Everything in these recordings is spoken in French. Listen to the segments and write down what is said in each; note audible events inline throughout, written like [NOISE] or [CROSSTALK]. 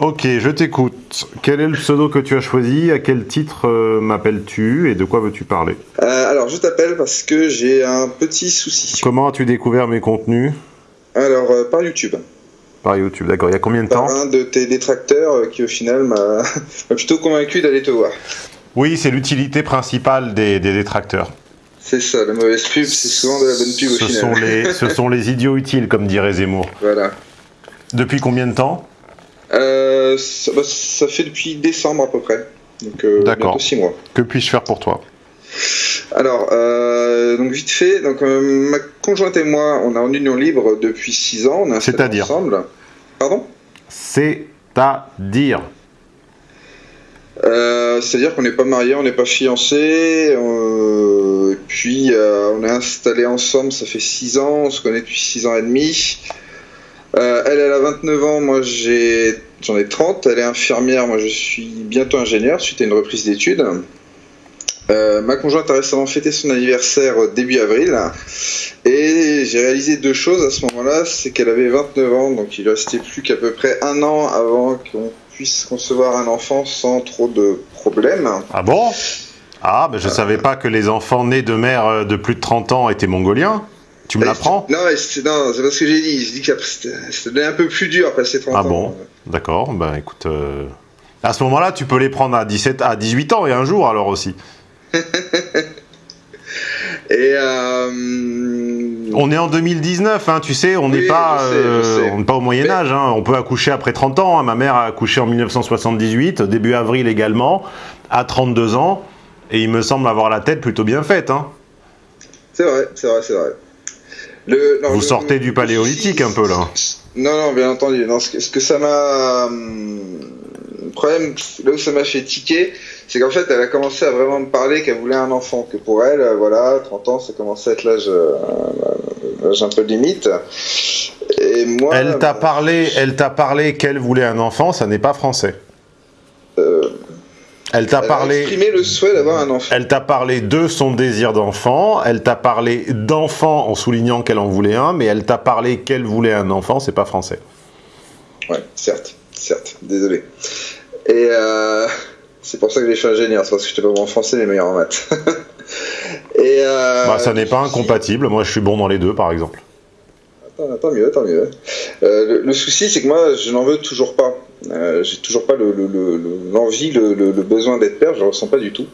Ok, je t'écoute. Quel est le pseudo que tu as choisi? À quel titre euh, m'appelles-tu? Et de quoi veux-tu parler? Euh, alors, je t'appelle parce que j'ai un petit souci. Comment as-tu découvert mes contenus? Alors, euh, par YouTube. Par YouTube, d'accord. Il y a combien de temps? Par un de tes détracteurs qui, au final, m'a [LAUGHS] m'a plutôt convaincu d'aller te voir. Oui, c'est l'utilité principale des, des détracteurs. C'est ça, la mauvaise pub, c'est souvent de la bonne pub au Ce final. sont, les, ce [LAUGHS] sont les idiots utiles, comme dirait Zemmour. Voilà. Depuis combien de temps? Euh, ça, bah, ça fait depuis décembre à peu près. Donc, euh, D'accord. bientôt 6 mois. Que puis-je faire pour toi Alors, euh, donc vite fait, donc ma conjointe et moi, on est en union libre depuis 6 ans. On est installés C'est-à-dire ensemble. Pardon? C'est-à-dire C'est-à-dire qu'on n'est pas mariés, on n'est pas fiancés. et puis, on est installés ensemble, ça fait 6 ans, on se connaît depuis 6 ans et demi. Euh, elle, a 29 ans, moi j'ai, j'en ai 30. Elle est infirmière, moi je suis bientôt ingénieur suite à une reprise d'études. Euh, ma conjointe a récemment fêté son anniversaire euh, début avril et j'ai réalisé deux choses à ce moment-là, c'est qu'elle avait 29 ans, donc il restait plus qu'à peu près un an avant qu'on puisse concevoir un enfant sans trop de problèmes. Ah bon? Ah, ben je savais pas que les enfants nés de mères de plus de 30 ans étaient mongoliens. Tu me l'apprends Non, c'est non, c'est pas ce que j'ai dit. Je dis que c'était un peu plus dur après ces 30 Ah ans. bon D'accord, ben écoute... euh, À ce moment-là, tu peux les prendre à, 17, à 18 ans et un jour alors aussi. [LAUGHS] Et euh, On est en 2019, hein, tu sais, on n'est Oui, pas, je sais, je euh, sais. on n'est pas au Moyen Mais- Âge. hein. On peut accoucher après 30 ans. hein. Ma mère a accouché en 1978, début avril également, à 32 ans, et il me semble avoir la tête plutôt bien faite. hein. c'est vrai, c'est vrai, c'est vrai. Le, non, Vous le- sortez du paléolithique un peu là. Non, non, bien entendu. Non, ce, que, ce que ça m'a. hum, Le problème, là où ça m'a fait tiquer, c'est qu'en fait, elle a commencé à vraiment me parler qu'elle voulait un enfant. Que pour elle, euh, voilà, 30 ans, ça commençait à être l'âge euh, l'âge un peu limite. Et moi. Elle t'a bah, parlé, elle t'a parlé qu'elle voulait un enfant, ça n'est pas français. Euh, Elle t'a a parlé, exprimé le souhait d'avoir un enfant. elle t'a parlé de son désir d'enfant. Elle t'a parlé d'enfant en soulignant qu'elle en voulait un, mais elle t'a parlé qu'elle voulait un enfant, c'est pas français. Ouais, certes, certes, désolé. Et euh, c'est pour ça que j'ai fait ingénieur, c'est parce que j'étais pas bon en français mais meilleur en maths. [LAUGHS] Et euh, Bah, ça n'est pas incompatible. Moi, je suis bon dans les deux, par exemple. Tant, tant mieux, tant mieux. Euh, le, le souci, c'est que moi, je n'en veux toujours pas. Euh, j'ai toujours pas le- le- le- le- l'envie, le, besoin d'être père, je le ressens pas du tout.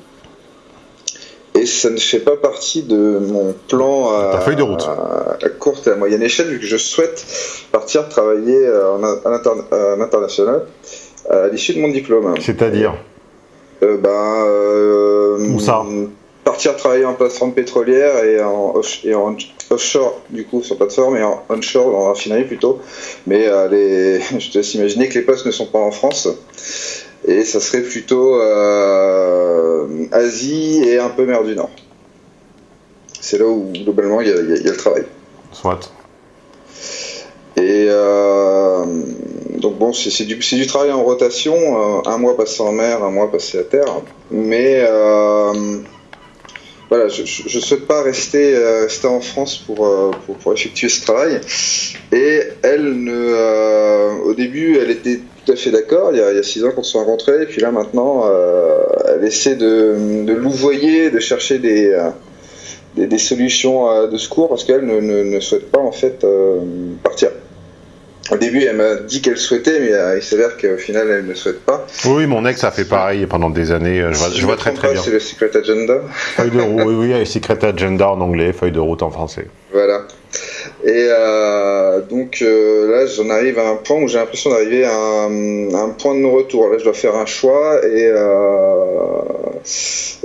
Et ça ne fait pas partie de mon plan à, Ta feuille de route. à- à courte et à moyenne échelle, vu que je souhaite partir travailler euh, en, à l'inter- à l'international à l'issue de mon diplôme. C'est-à-dire? Euh, ben, euh, Où ça? Partir travailler en plateforme pétrolière et en, off- et en offshore, du coup, sur plateforme, et en onshore, en raffinerie plutôt. Mais euh, les, [LAUGHS] je te laisse imaginer que les postes ne sont pas en France. Et ça serait plutôt euh, Asie et un peu mer du Nord. C'est là où, globalement, il y a, y y le travail. Soit. Et euh, donc bon, c'est du, du travail en rotation, euh, un mois passé en mer, un mois passé à terre. Mais voilà, je, je souhaite pas rester, euh, rester en France pour, euh, pour, pour effectuer ce travail. Et elle, ne, euh, au début, elle était tout à fait d'accord. Il y a, il y a six ans qu'on se sont rencontrés, et puis là maintenant, euh, elle essaie de, de louvoyer, de chercher des, euh, des, des solutions euh, de secours parce qu'elle ne, ne, ne souhaite pas en fait partir. Au début, elle m'a dit qu'elle souhaitait, mais euh, il s'avère qu'au final, elle ne souhaite pas. Oui, mon ex a fait pareil pendant des années. Je vois, Si je vois très très pas, bien. C'est le Secret Agenda. Feuille de route, [LAUGHS] oui, oui, Secret Agenda en anglais, feuille de route en français. Voilà. Et euh, donc euh, là, j'en arrive à un point où j'ai l'impression d'arriver à un, à un point de non-retour. Là, je dois faire un choix et, euh,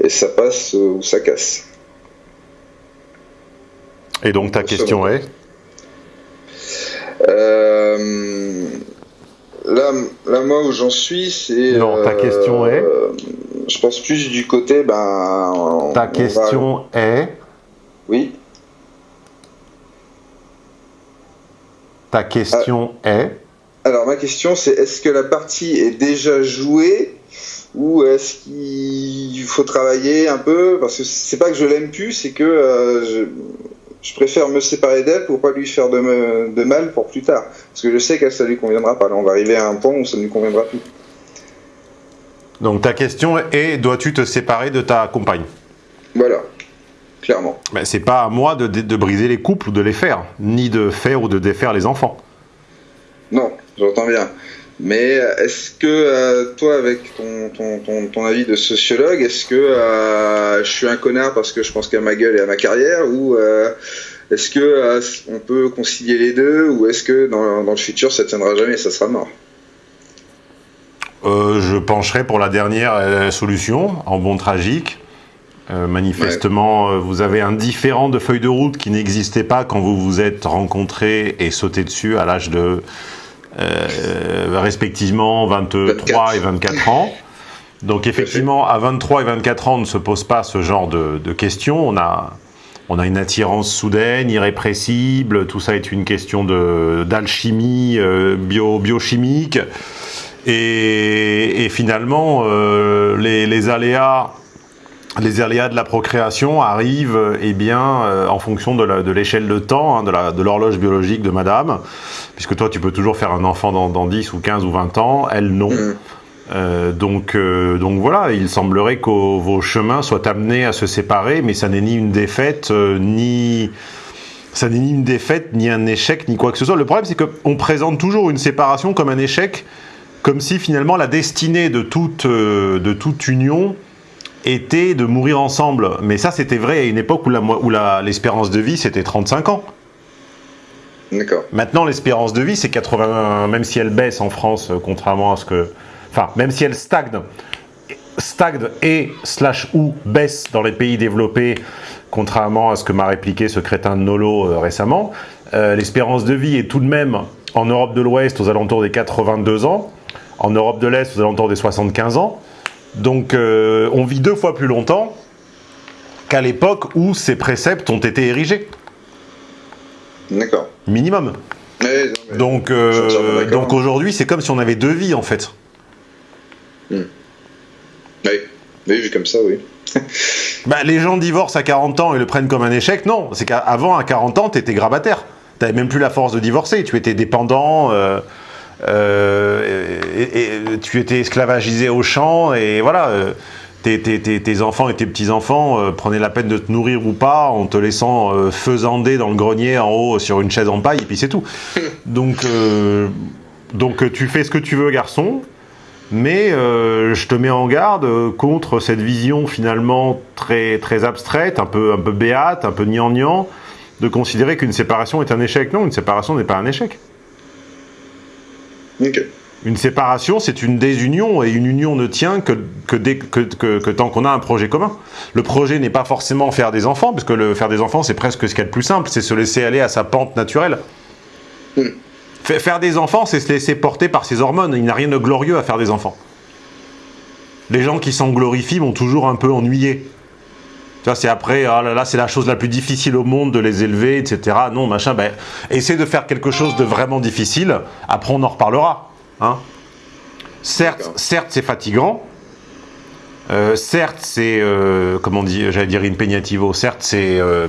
et ça passe ou ça casse. Et donc ta question est? Euh, là, là, moi, où j'en suis, c'est. Non, ta question est euh, Je pense plus du côté. Ben, on- Ta on va- question est Oui. Ta question est Alors ma question c'est est-ce que la partie est déjà jouée ou est-ce qu'il faut travailler un peu? Parce que c'est pas que je l'aime plus c'est que euh, je- préfère me séparer d'elle pour pas lui faire de, de, mal pour plus tard. Parce que je sais que ça lui conviendra pas. Là, on va arriver à un point où ça ne lui conviendra plus. Donc ta question est, dois-tu te séparer de ta compagne? Voilà, clairement. Mais c'est pas à moi de, de, briser les couples ou de les faire, ni de faire ou de défaire les enfants. Non, j'entends bien. Mais est-ce que euh, toi, avec ton, ton, ton, avis de sociologue, est-ce que euh, je suis un connard parce que je pense qu'à ma gueule et à ma carrière ou euh, est-ce que on peut concilier les deux ou est-ce que dans, dans, le futur ça tiendra jamais et ça sera mort? Je pencherai pour la dernière solution, en bon tragique. manifestement, vous avez un différent de feuille de route qui n'existait pas quand vous vous êtes rencontrés et sauté dessus à l'âge de euh, respectivement 23 et 24 ans. Donc effectivement, à 23 et 24 ans, on ne se pose pas ce genre de, questions. On a, on a une attirance soudaine, irrépressible. Tout ça est une question d'alchimie euh, bio, biochimique. Et, finalement, euh, les, les, aléas les aléas de la procréation arrivent eh bien, euh, en fonction de l'échelle de, temps, hein, de l'horloge biologique de madame, puisque toi tu peux toujours faire un enfant dans, dans 10 ou 15 ou 20 ans, elle non. Mm. Euh, donc, euh, donc voilà, il semblerait que vos chemins soient amenés à se séparer, mais ça n'est ni une défaite, ni... Ça n'est ni une défaite, ni un échec, ni quoi que ce soit. Le problème, c'est qu'on présente toujours une séparation comme un échec, comme si finalement la destinée de toute, de toute union était de mourir ensemble. Mais ça, c'était vrai à une époque où l'espérance de vie, c'était 35 ans. D'accord. Maintenant, l'espérance de vie, c'est 80, même si elle baisse en France, euh, contrairement à ce que... Enfin, même si elle stagne, stagne et slash ou baisse dans les pays développés, contrairement à ce que m'a répliqué ce crétin de Nolo euh, récemment, euh, l'espérance de vie est tout de même, en Europe de l'Ouest, aux alentours des 82 ans, en Europe de l'Est, aux alentours des 75 ans, donc euh, on vit deux fois plus longtemps qu'à l'époque où ces préceptes ont été érigés. D'accord. Minimum. donc euh, donc aujourd'hui, c'est comme si on avait deux vies en fait. Hmm. Oui. oui, vu comme ça, oui. [LAUGHS] bah, les gens divorcent à 40 ans et le prennent comme un échec. Non, c'est qu'avant, à 40 ans, tu étais grabataire. Tu n'avais même plus la force de divorcer. Tu étais dépendant. Euh, et, tu étais esclavagisé au champ, et voilà, euh, tes, enfants et tes petits-enfants euh, prenaient la peine de te nourrir ou pas en te laissant faisander dans le grenier en haut sur une chaise en paille, et puis c'est tout. [LAUGHS] Donc, donc tu fais ce que tu veux, garçon, mais je te mets en garde contre cette vision finalement très, très abstraite, un peu, un peu béate, un peu gnangnan, de considérer qu'une séparation est un échec. Non, une séparation n'est pas un échec. Une séparation, c'est une désunion, et une union ne tient que, que, tant qu'on a un projet commun. Le projet n'est pas forcément faire des enfants, parce que le faire des enfants, c'est presque ce qu'il y a de plus simple, c'est se laisser aller à sa pente naturelle. Hmm. Faire des enfants, c'est se laisser porter par ses hormones. Il n'y a rien de glorieux à faire des enfants. Les gens qui s'en glorifient vont toujours un peu vois, c'est après, oh là là, c'est la chose la plus difficile au monde de les élever, etc. Non, machin, ben, essaie de faire quelque chose de vraiment difficile, après on en reparlera. Hein. Certes, certes c'est fatigant, euh, certes, c'est, euh, comment dit, j'allais dire impegnativo, certes, c'est euh,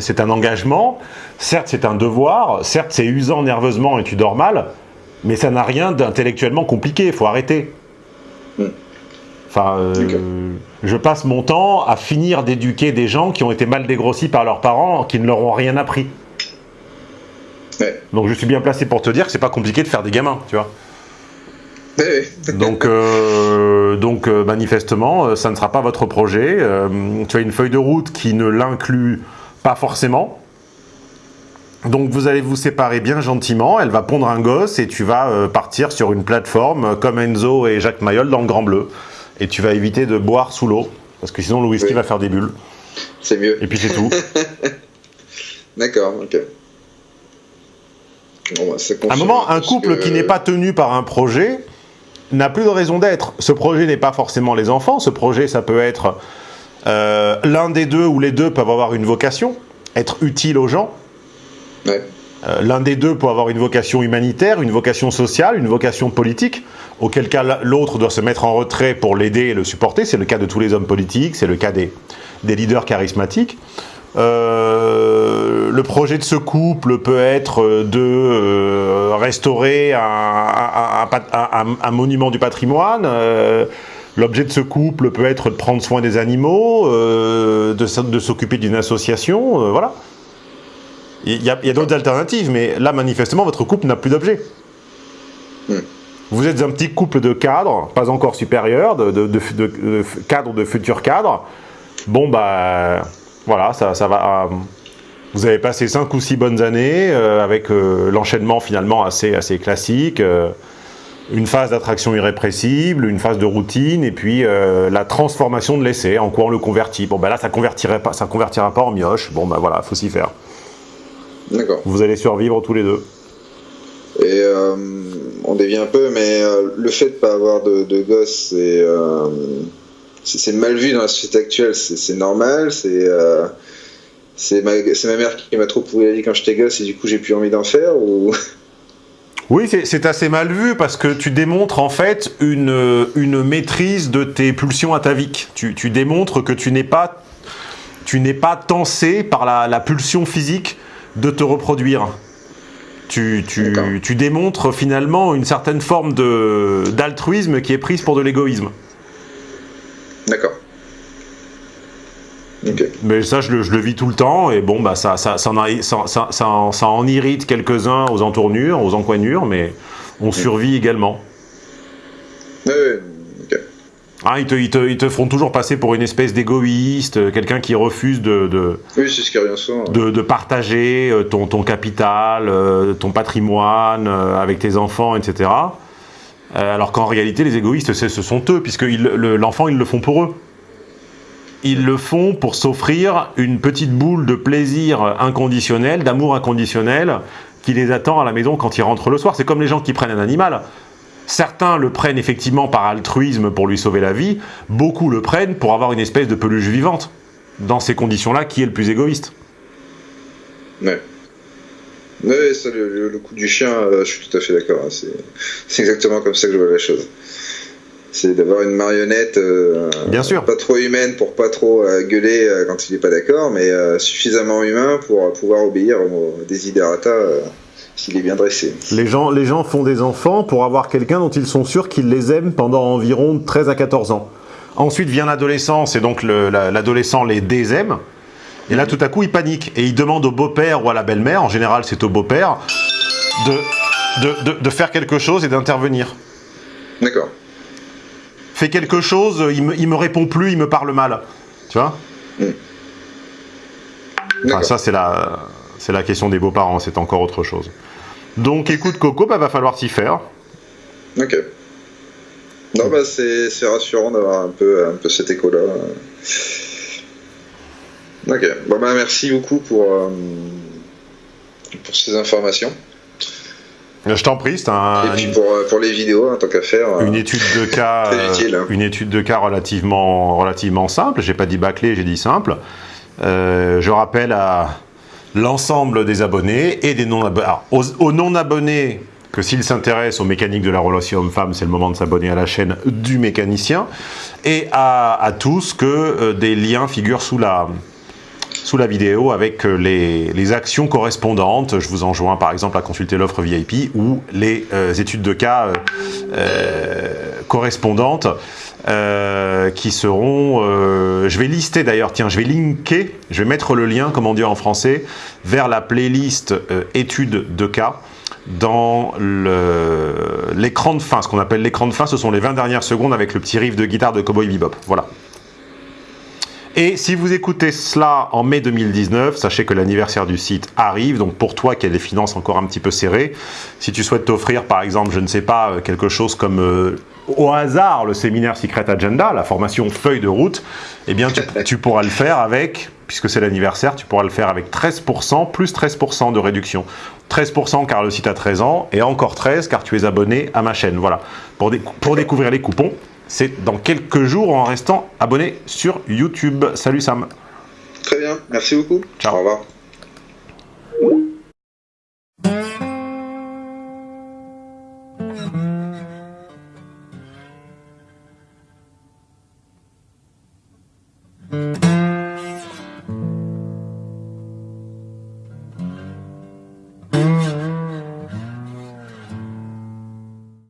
c'est un engagement, certes, c'est un devoir, certes, c'est usant nerveusement et tu dors mal, mais ça n'a rien d'intellectuellement compliqué, il faut arrêter. Enfin, euh, je passe mon temps à finir d'éduquer des gens qui ont été mal dégrossis par leurs parents, qui ne leur ont rien appris. Donc je suis bien placé pour te dire que c'est pas compliqué de faire des gamins, tu vois. Donc, euh, donc euh, manifestement, ça ne sera pas votre projet. tu as une feuille de route qui ne l'inclut pas forcément. Donc vous allez vous séparer bien gentiment, elle va pondre un gosse et tu vas partir sur une plateforme comme Enzo et Jacques Mayol dans le Grand Bleu et tu vas éviter de boire sous l'eau, parce que sinon le whisky va faire des bulles. C'est mieux. Et puis c'est tout. [LAUGHS] D'accord, ok. Bon, bah, un moment, un couple qui n'est pas tenu par un projet n'a plus de raison d'être. Ce projet n'est pas forcément les enfants, ce projet ça peut être euh, l'un des deux ou les deux peuvent avoir une vocation, être utile aux gens. Ouais. Euh, l'un des deux peut avoir une vocation humanitaire, une vocation sociale, une vocation politique, auquel cas l'autre doit se mettre en retrait pour l'aider et le supporter. C'est le cas de tous les hommes politiques, c'est le cas des, leaders charismatiques. Euh, le projet de ce couple peut être de euh, restaurer un, monument du patrimoine. Euh, l'objet de ce couple peut être de prendre soin des animaux, de, de s'occuper d'une association, voilà. Il y a, d'autres alternatives, mais là, manifestement, votre couple n'a plus d'objet. Hmm. Vous êtes un petit couple de cadres, pas encore supérieurs, de, de, de cadres de futurs cadres. Bon, bah voilà, ça, ça va... Euh, vous avez passé 5 ou 6 bonnes années euh, avec euh, l'enchaînement finalement assez, assez classique, une phase d'attraction irrépressible, une phase de routine, et puis la transformation de l'essai, en quoi on le convertit. Bon ben là, ça convertirait pas, ça convertira pas en mioche, bon ben voilà, faut s'y faire. D'accord. Vous allez survivre tous les deux. Et on dévie un peu, mais le fait de ne pas avoir de, de gosse, c'est c'est mal vu dans la société actuelle, c'est normal, c'est euh, c'est ma, ma, mère qui m'a trop pourri la vie quand j'étais gosse et du coup j'ai plus envie d'en faire ou... Oui, c'est assez mal vu parce que tu démontres en fait une, une maîtrise de tes pulsions ataviques. Tu, tu démontres que tu n'es pas, tu n'es pas tensé par la, la, pulsion physique de te reproduire. Tu, tu, tu démontres finalement une certaine forme d'altruisme qui est prise pour de l'égoïsme. D'accord. Mais ça, je le, vis tout le temps, et bon, bah, ça, ça, ça, en, irrite quelques-uns aux entournures, aux encoignures, mais on mm. survit également. Oui, ah, ils, te, ils, te, ils, te, feront toujours passer pour une espèce d'égoïste, quelqu'un qui refuse de, de, oui, ce qui de, de, partager euh, ton, ton capital, euh, ton patrimoine euh, avec tes enfants, etc. Euh, alors qu'en réalité, les égoïstes, ce sont eux, puisque l'enfant, ils le font pour eux. Ils le font pour s'offrir une petite boule de plaisir inconditionnel, d'amour inconditionnel, qui les attend à la maison quand ils rentrent le soir. C'est comme les gens qui prennent un animal. Certains le prennent effectivement par altruisme pour lui sauver la vie, beaucoup le prennent pour avoir une espèce de peluche vivante. Dans ces conditions-là, qui est le plus égoïste Ouais. Oui, le, coup du chien, euh, je suis tout à fait d'accord. Hein, c'est exactement comme ça que je vois la chose. C'est d'avoir une marionnette euh, Bien sûr. pas trop humaine pour pas trop euh, gueuler quand il n'est pas d'accord, mais suffisamment humain pour pouvoir obéir au desiderata s'il est bien dressé. Les gens, les gens font des enfants pour avoir quelqu'un dont ils sont sûrs qu'ils les aiment pendant environ 13 à 14 ans. Ensuite vient l'adolescence et donc l'adolescent les désaime. Et là, tout à coup, il panique. Et il demande au beau-père ou à la belle-mère, en général c'est au beau-père, de, de, faire quelque chose et d'intervenir. D'accord. Fait quelque chose, il me, me répond plus, il me parle mal. Tu vois? Enfin, Ça, c'est la, la question des beaux-parents, c'est encore autre chose. Donc, écoute, Coco, bah, va falloir s'y faire. Ok. Non, bah, c'est rassurant d'avoir un peu, un peu cet écho-là. Ok, bon bah merci beaucoup pour, euh, pour ces informations. Je t'en prie, c'est un... Et puis pour, euh, pour les vidéos, en tant qu'à faire. Euh, une étude de [LAUGHS] cas, utile, hein. une étude de cas relativement, relativement simple. J'ai pas dit bâclé, j'ai dit simple. je rappelle à l'ensemble des abonnés et des non-abonnés. Aux, non-abonnés, que s'ils s'intéressent aux mécaniques de la relation homme-femme, c'est le moment de s'abonner à la chaîne du mécanicien. Et à, à tous que des liens figurent sous la, sous la vidéo avec euh, les, actions correspondantes. Je vous enjoins par exemple à consulter l'offre VIP ou les euh, études de cas euh, correspondantes qui seront... je vais lister d'ailleurs, tiens, je vais linker, je vais mettre le lien, comme on dit en français, vers la playlist études de cas dans l'écran de fin. Ce qu'on appelle l'écran de fin, ce sont les 20 dernières secondes avec le petit riff de guitare de Cowboy Bebop. Voilà. Et si vous écoutez cela en mai 2019, sachez que l'anniversaire du site arrive. Donc pour toi qui as des finances encore un petit peu serrées, si tu souhaites t'offrir par exemple, je ne sais pas, euh, quelque chose comme euh, au hasard le séminaire Secret Agenda, la formation feuille de route, eh bien tu, [LAUGHS] tu pourras le faire avec, puisque c'est l'anniversaire, tu pourras le faire avec 13%, plus 13% de réduction. 13% car le site a 13 ans, et encore 13 car tu es abonné à ma chaîne. Voilà, pour, pour découvrir les coupons, c'est dans quelques jours en restant abonné sur YouTube. Salut Sam. Très bien, merci beaucoup. Ciao. Au revoir.